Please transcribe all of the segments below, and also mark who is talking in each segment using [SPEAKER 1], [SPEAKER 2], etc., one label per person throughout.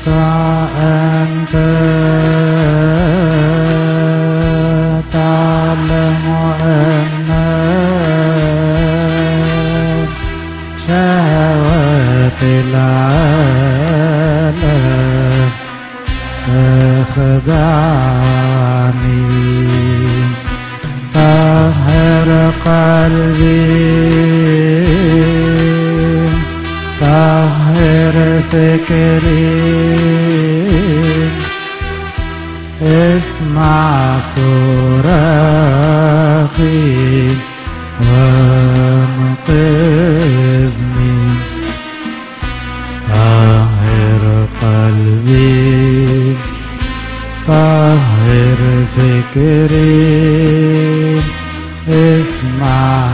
[SPEAKER 1] يسوع أنت تعلم أن شهوات العالم تخدعني. اسمع صراخي وانقذني طهر قلبي طهر فكري اسمع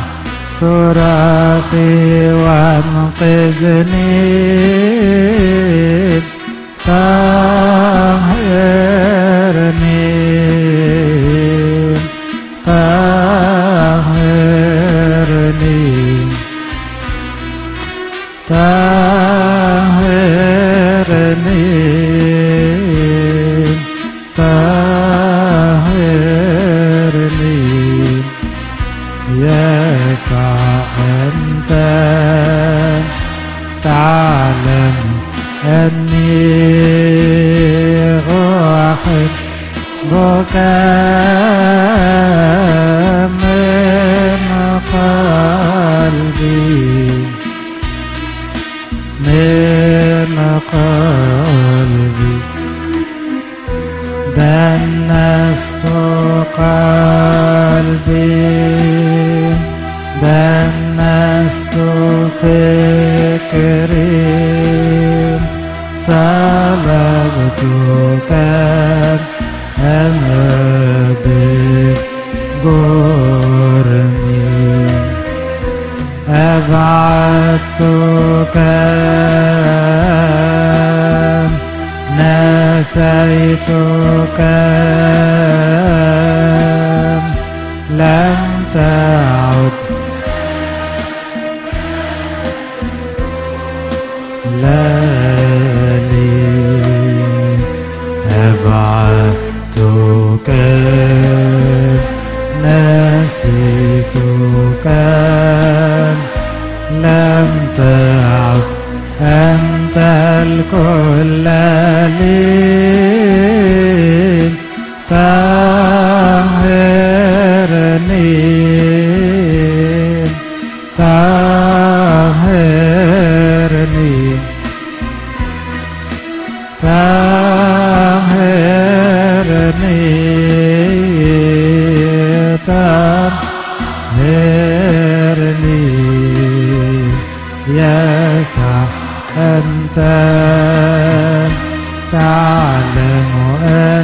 [SPEAKER 1] صراخي وانقذني تعلم أني أحبك من قلبي. من قلبي. دنست قلبي. سلبتك أنا بجرمي أبعدتك نسيتك لم تعد أبعدتك نسيتك. لم تعد أنت الكل لي. طهرني يسوع أنت تعلم أني